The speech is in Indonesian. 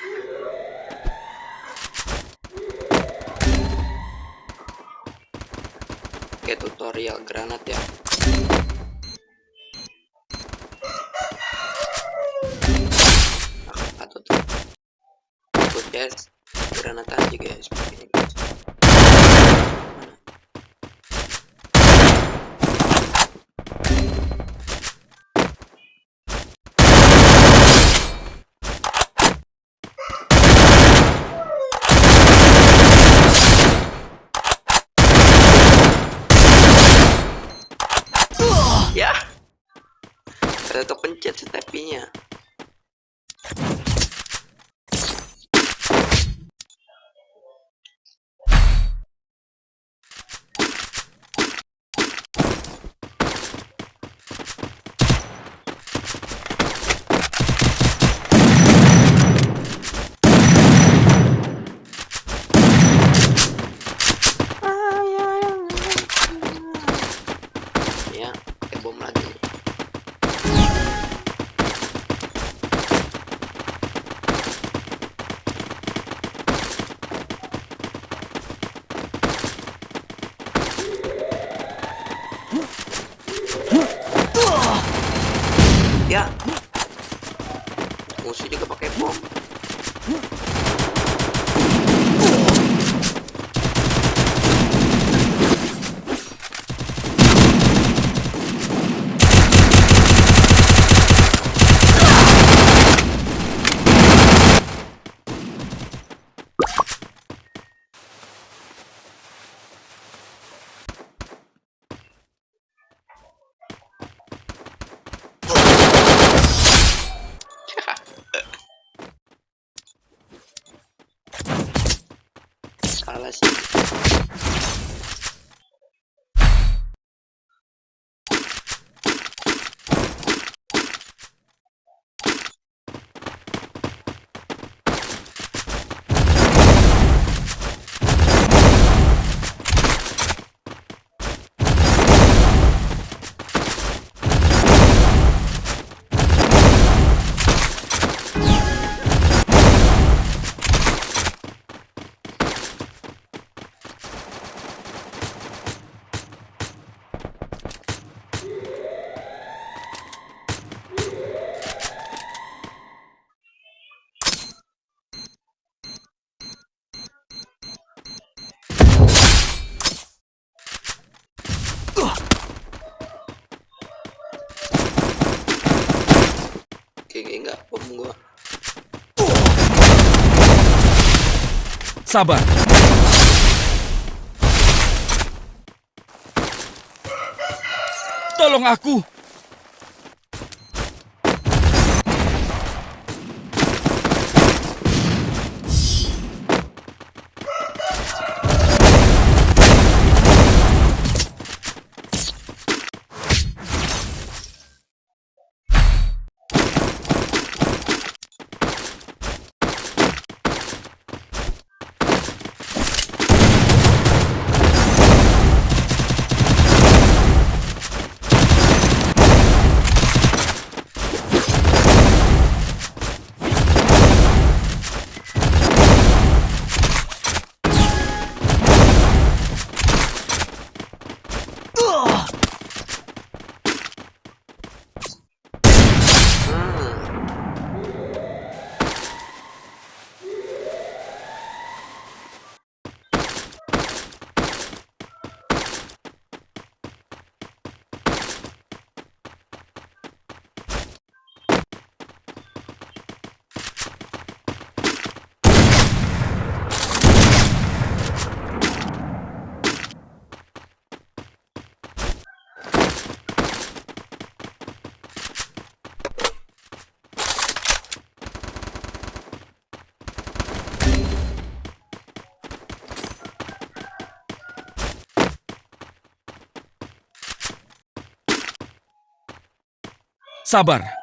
Oke, tutorial granat ya. Aku tuh? Tuh, guys, granat aja guys, ya, Ini. Ada kepencet stepinya ya pakai bom lagi nih. Ya. Musuh juga pakai bom palestina gua. Sabar. Tolong aku. Sabar.